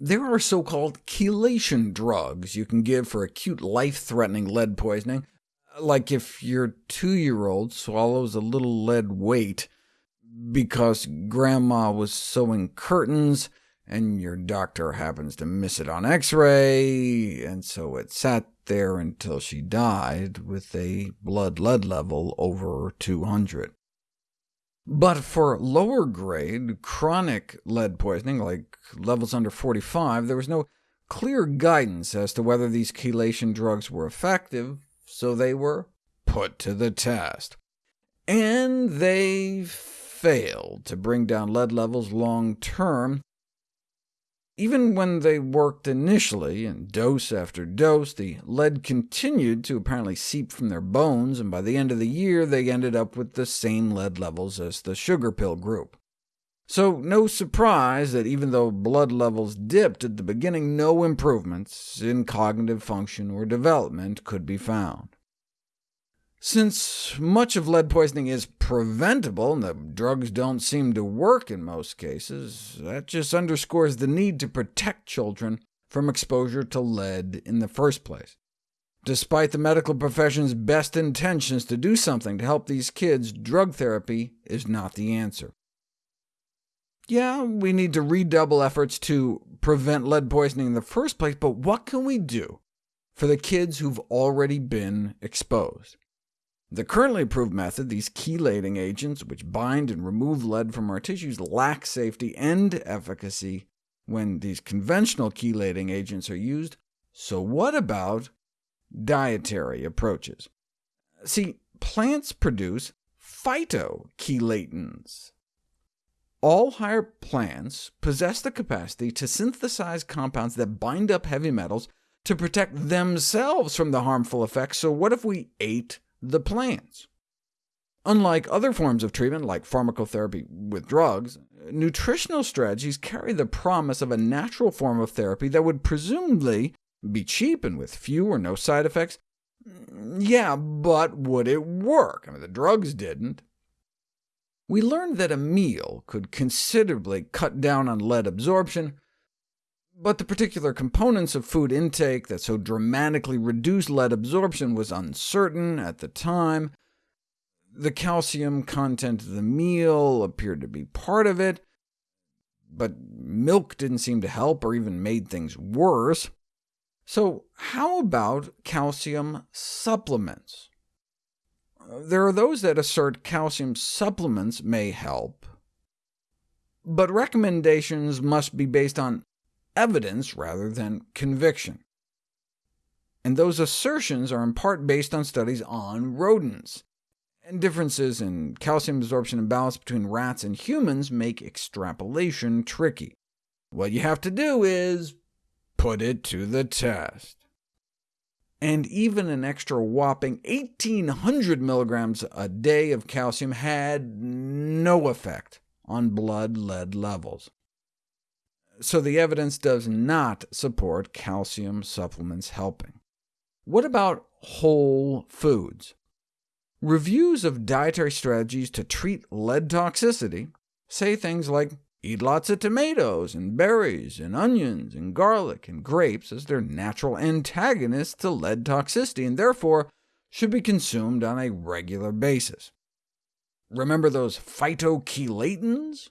There are so-called chelation drugs you can give for acute life-threatening lead poisoning, like if your two-year-old swallows a little lead weight because grandma was sewing curtains, and your doctor happens to miss it on x-ray, and so it sat there until she died with a blood lead level over 200. But for lower-grade, chronic lead poisoning, like levels under 45, there was no clear guidance as to whether these chelation drugs were effective, so they were put to the test. And they failed to bring down lead levels long-term, even when they worked initially, and dose after dose, the lead continued to apparently seep from their bones, and by the end of the year they ended up with the same lead levels as the sugar pill group. So no surprise that even though blood levels dipped at the beginning, no improvements in cognitive function or development could be found. Since much of lead poisoning is preventable, and the drugs don't seem to work in most cases, that just underscores the need to protect children from exposure to lead in the first place. Despite the medical profession's best intentions to do something to help these kids, drug therapy is not the answer. Yeah, we need to redouble efforts to prevent lead poisoning in the first place, but what can we do for the kids who've already been exposed? The currently approved method, these chelating agents, which bind and remove lead from our tissues, lack safety and efficacy when these conventional chelating agents are used. So what about dietary approaches? See, plants produce phytochelatins. All higher plants possess the capacity to synthesize compounds that bind up heavy metals to protect themselves from the harmful effects, so what if we ate the plants. Unlike other forms of treatment, like pharmacotherapy with drugs, nutritional strategies carry the promise of a natural form of therapy that would presumably be cheap and with few or no side effects. Yeah, but would it work? I mean, the drugs didn't. We learned that a meal could considerably cut down on lead absorption, but the particular components of food intake that so dramatically reduced lead absorption was uncertain at the time. The calcium content of the meal appeared to be part of it, but milk didn't seem to help or even made things worse. So how about calcium supplements? There are those that assert calcium supplements may help, but recommendations must be based on evidence rather than conviction. And those assertions are in part based on studies on rodents, and differences in calcium absorption and balance between rats and humans make extrapolation tricky. What you have to do is put it to the test. And even an extra whopping 1,800 milligrams a day of calcium had no effect on blood lead levels so the evidence does not support calcium supplements helping. What about whole foods? Reviews of dietary strategies to treat lead toxicity say things like eat lots of tomatoes, and berries, and onions, and garlic, and grapes as their natural antagonists to lead toxicity, and therefore should be consumed on a regular basis. Remember those phytochelatins?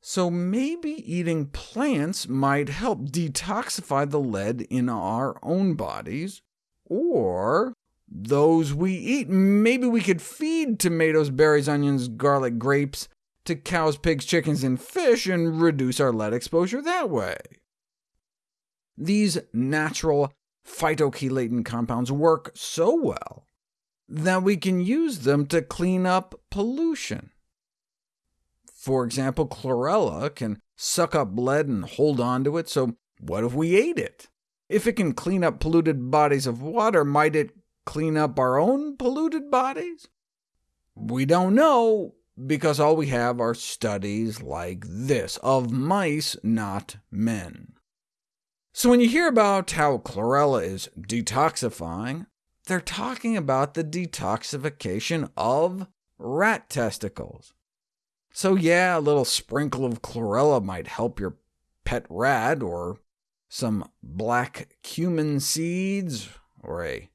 So maybe eating plants might help detoxify the lead in our own bodies, or those we eat. Maybe we could feed tomatoes, berries, onions, garlic, grapes to cows, pigs, chickens, and fish, and reduce our lead exposure that way. These natural phytochelatin compounds work so well that we can use them to clean up pollution. For example, chlorella can suck up lead and hold on to it, so what if we ate it? If it can clean up polluted bodies of water, might it clean up our own polluted bodies? We don't know, because all we have are studies like this, of mice, not men. So when you hear about how chlorella is detoxifying, they're talking about the detoxification of rat testicles. So yeah, a little sprinkle of chlorella might help your pet rat, or some black cumin seeds, or a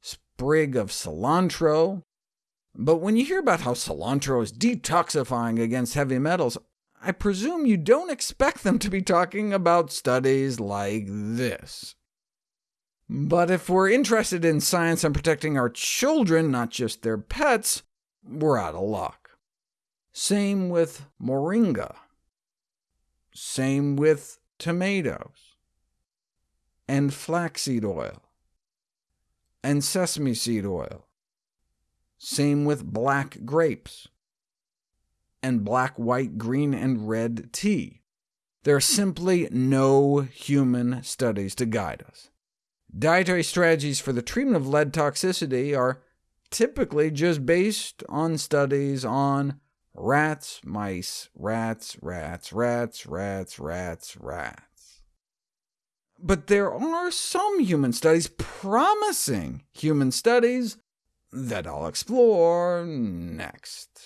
sprig of cilantro. But when you hear about how cilantro is detoxifying against heavy metals, I presume you don't expect them to be talking about studies like this. But if we're interested in science and protecting our children, not just their pets, we're out of luck. Same with moringa. Same with tomatoes. And flaxseed oil. And sesame seed oil. Same with black grapes. And black, white, green, and red tea. There are simply no human studies to guide us. Dietary strategies for the treatment of lead toxicity are typically just based on studies on rats, mice, rats, rats, rats, rats, rats, rats. But there are some human studies, promising human studies, that I'll explore next.